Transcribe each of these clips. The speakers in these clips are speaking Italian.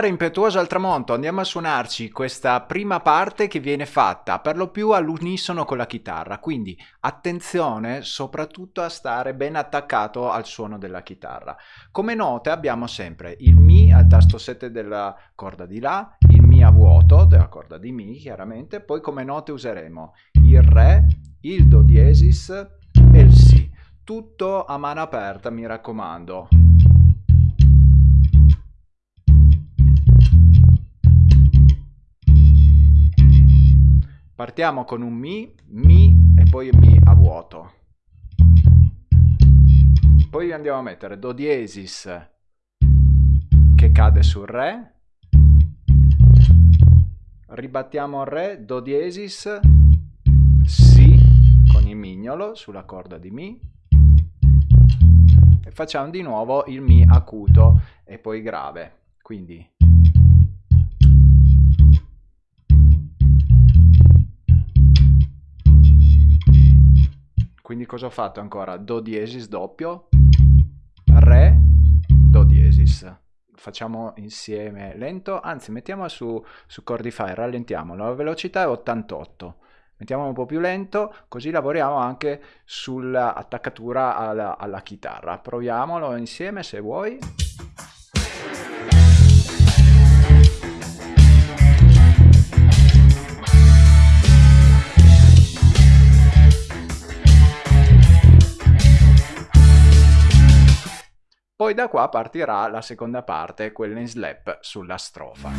mare impetuoso al tramonto, andiamo a suonarci questa prima parte che viene fatta per lo più all'unisono con la chitarra, quindi attenzione soprattutto a stare ben attaccato al suono della chitarra. Come note abbiamo sempre il Mi al tasto 7 della corda di La, il Mi a vuoto della corda di Mi chiaramente, poi come note useremo il Re, il Do diesis e il Si, tutto a mano aperta mi raccomando. Partiamo con un Mi, Mi e poi Mi a vuoto. Poi andiamo a mettere Do diesis che cade sul Re. Ribattiamo Re, Do diesis, Si con il mignolo sulla corda di Mi. E facciamo di nuovo il Mi acuto e poi grave. Quindi Quindi cosa ho fatto ancora? Do diesis doppio, Re, Do diesis. Facciamo insieme lento, anzi mettiamo su, su Cordify, rallentiamolo, la velocità è 88. Mettiamo un po' più lento, così lavoriamo anche sull'attaccatura alla, alla chitarra. Proviamolo insieme se vuoi. Poi da qua partirà la seconda parte, quella in slap sulla strofa.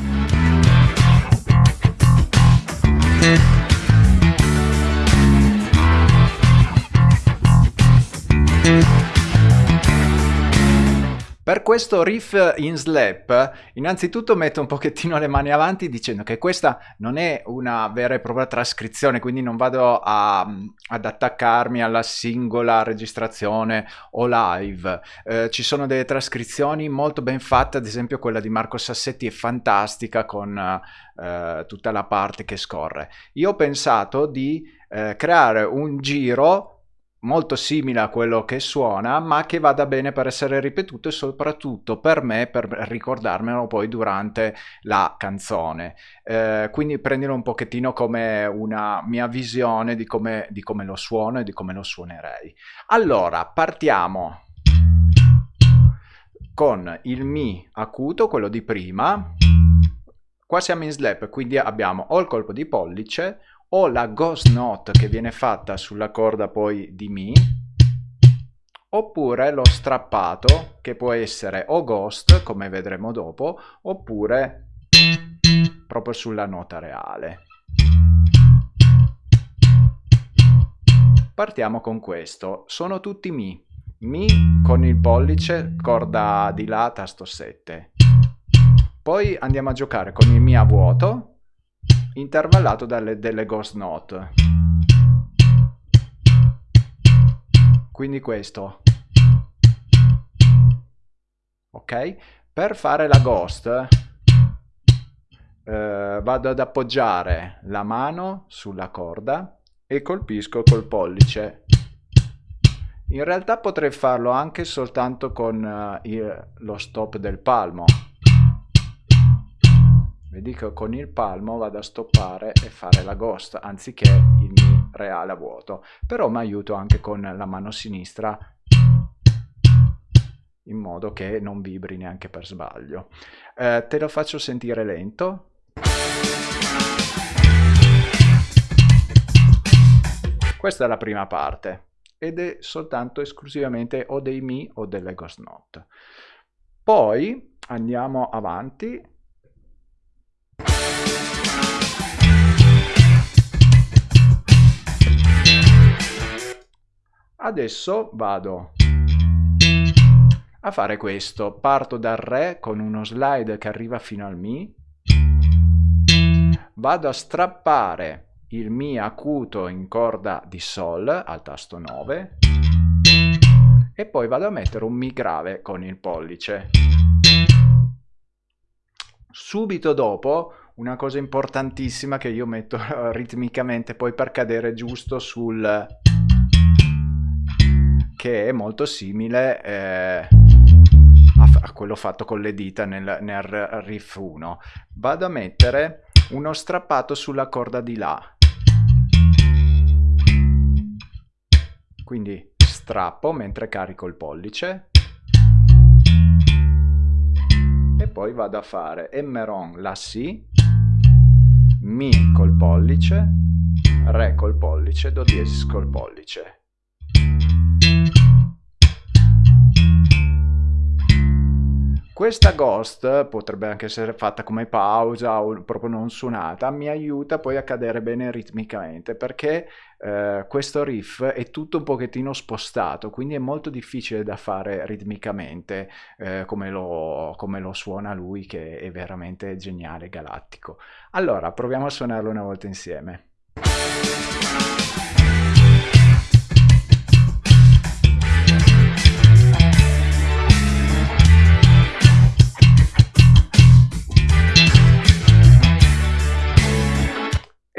Per questo riff in slap, innanzitutto metto un pochettino le mani avanti dicendo che questa non è una vera e propria trascrizione, quindi non vado a, ad attaccarmi alla singola registrazione o live. Eh, ci sono delle trascrizioni molto ben fatte, ad esempio quella di Marco Sassetti è fantastica con eh, tutta la parte che scorre. Io ho pensato di eh, creare un giro molto simile a quello che suona, ma che vada bene per essere ripetuto e soprattutto per me per ricordarmelo poi durante la canzone. Eh, quindi prendilo un pochettino come una mia visione di come, di come lo suono e di come lo suonerei. Allora, partiamo con il Mi acuto, quello di prima. Qua siamo in slap, quindi abbiamo o il colpo di pollice o la ghost note che viene fatta sulla corda poi di Mi, oppure lo strappato che può essere o ghost, come vedremo dopo, oppure proprio sulla nota reale. Partiamo con questo, sono tutti Mi, Mi con il pollice, corda di La, tasto 7. Poi andiamo a giocare con il Mi a vuoto, intervallato dalle delle ghost note. Quindi questo. Ok? Per fare la ghost eh, vado ad appoggiare la mano sulla corda e colpisco col pollice. In realtà potrei farlo anche soltanto con uh, il, lo stop del palmo. Vedi che con il palmo vado a stoppare e fare la ghost anziché il mi reale a vuoto. Però mi aiuto anche con la mano sinistra in modo che non vibri neanche per sbaglio. Eh, te lo faccio sentire lento. Questa è la prima parte ed è soltanto esclusivamente o dei mi o delle ghost note. Poi andiamo avanti Adesso vado a fare questo. Parto dal Re con uno slide che arriva fino al Mi. Vado a strappare il Mi acuto in corda di Sol al tasto 9 e poi vado a mettere un Mi grave con il pollice. Subito dopo una cosa importantissima che io metto ritmicamente poi per cadere giusto sul che è molto simile eh, a, a quello fatto con le dita nel, nel riff 1. Vado a mettere uno strappato sulla corda di La. Quindi strappo mentre carico il pollice e poi vado a fare Emmeron La Si, Mi col pollice, Re col pollice, Do diesis col pollice. Questa ghost potrebbe anche essere fatta come pausa o proprio non suonata, mi aiuta poi a cadere bene ritmicamente perché eh, questo riff è tutto un pochettino spostato, quindi è molto difficile da fare ritmicamente eh, come, lo, come lo suona lui che è veramente geniale, galattico. Allora, proviamo a suonarlo una volta insieme.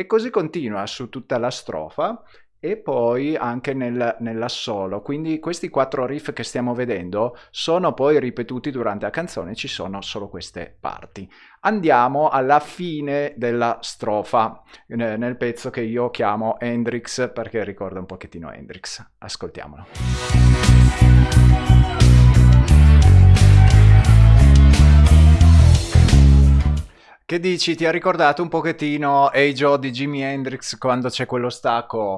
E così continua su tutta la strofa e poi anche nel, nell'assolo. Quindi questi quattro riff che stiamo vedendo sono poi ripetuti durante la canzone, ci sono solo queste parti. Andiamo alla fine della strofa, nel pezzo che io chiamo Hendrix perché ricorda un pochettino Hendrix. Ascoltiamolo. Che dici? Ti ha ricordato un pochettino Hey Joe di Jimi Hendrix quando c'è quello stacco?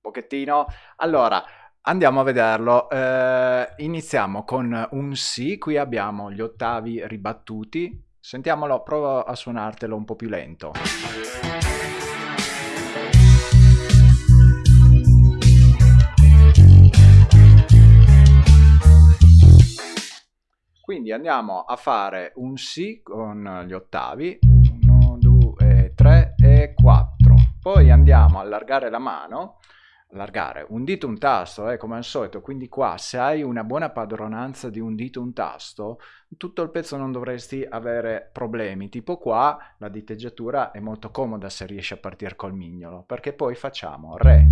Pochettino. Allora, andiamo a vederlo. Eh, iniziamo con un Si, qui abbiamo gli ottavi ribattuti. Sentiamolo, provo a suonartelo un po' più lento. Quindi andiamo a fare un Si con gli ottavi, 1, 2, 3 e 4. Poi andiamo a allargare la mano, allargare un dito, un tasto, eh, come al solito, quindi qua se hai una buona padronanza di un dito, un tasto, tutto il pezzo non dovresti avere problemi, tipo qua la diteggiatura è molto comoda se riesci a partire col mignolo, perché poi facciamo Re,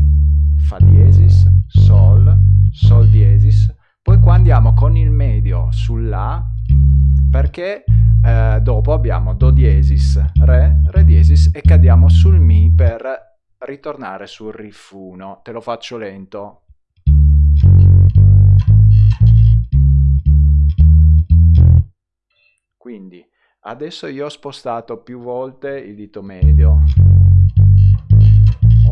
Fa diesis, Sol, Sol diesis, poi qua andiamo con il medio sulla perché eh, dopo abbiamo Do diesis, Re, Re diesis e cadiamo sul Mi per ritornare sul riff 1. Te lo faccio lento. Quindi adesso io ho spostato più volte il dito medio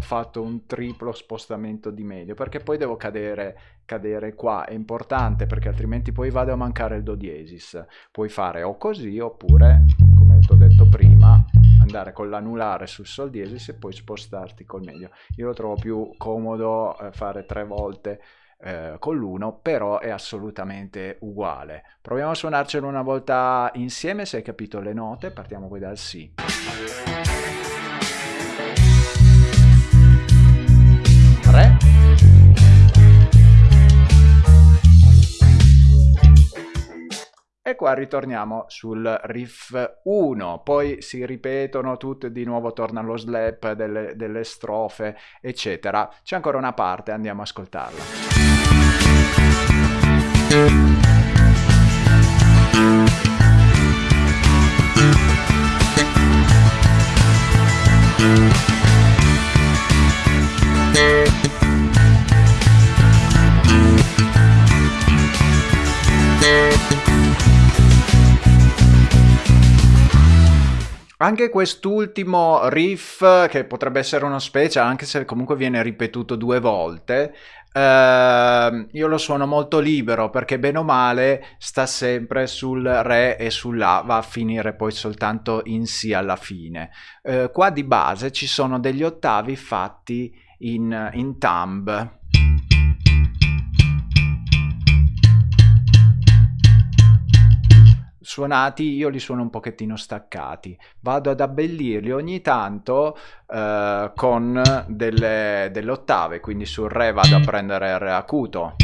fatto un triplo spostamento di medio perché poi devo cadere, cadere qua. È importante perché altrimenti poi vado a mancare il do diesis puoi fare o così oppure come ti ho detto prima andare con l'anulare sul sol diesis e poi spostarti col medio. Io lo trovo più comodo eh, fare tre volte eh, con l'uno però è assolutamente uguale. Proviamo a suonarcelo una volta insieme se hai capito le note. Partiamo poi dal si E qua ritorniamo sul riff 1, poi si ripetono tutte, di nuovo torna lo slap delle, delle strofe, eccetera. C'è ancora una parte, andiamo a ascoltarla. Anche quest'ultimo riff, che potrebbe essere uno special, anche se comunque viene ripetuto due volte, Uh, io lo suono molto libero perché bene o male sta sempre sul re e sulla va a finire poi soltanto in si alla fine. Uh, qua di base ci sono degli ottavi fatti in, in thumb suonati io li suono un pochettino staccati. Vado ad abbellirli ogni tanto eh, con delle, delle ottave quindi sul re vado a prendere re acuto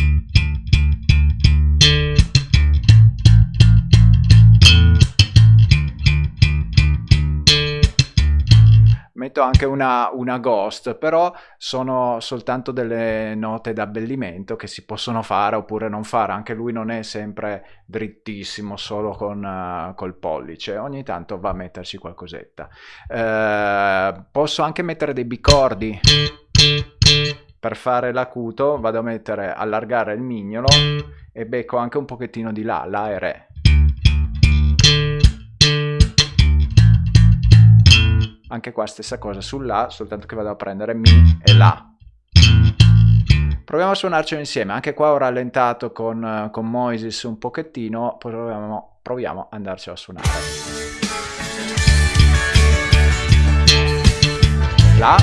metto anche una, una ghost, però sono soltanto delle note d'abbellimento che si possono fare oppure non fare, anche lui non è sempre drittissimo solo con uh, col pollice, ogni tanto va a metterci qualcosetta. Uh, posso anche mettere dei bicordi per fare l'acuto vado a mettere allargare il mignolo e becco anche un pochettino di là, la e re. Anche qua stessa cosa sulla, soltanto che vado a prendere mi e la. Proviamo a suonarcelo insieme, anche qua ho rallentato con, con Moises un pochettino, proviamo, proviamo ad andarcelo a suonare. La,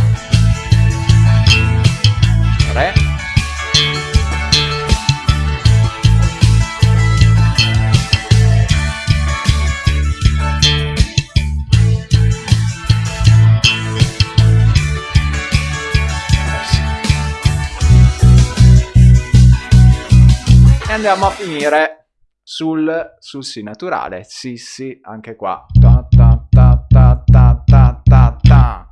Re, andiamo a finire sul, sul Si naturale. Sì, sì, anche qua. Ta, ta, ta, ta, ta, ta, ta, ta.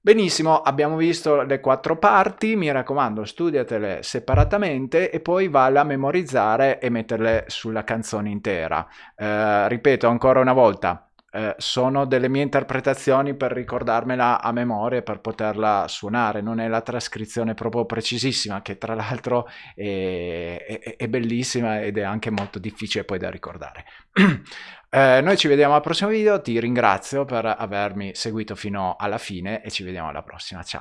Benissimo, abbiamo visto le quattro parti, mi raccomando studiatele separatamente e poi valla a memorizzare e metterle sulla canzone intera. Eh, ripeto ancora una volta, eh, sono delle mie interpretazioni per ricordarmela a memoria per poterla suonare, non è la trascrizione proprio precisissima che tra l'altro è, è, è, bellissima ed è anche molto difficile poi da ricordare. eh, noi ci vediamo al prossimo video, ti ringrazio per avermi seguito fino alla fine e ci vediamo alla prossima, ciao!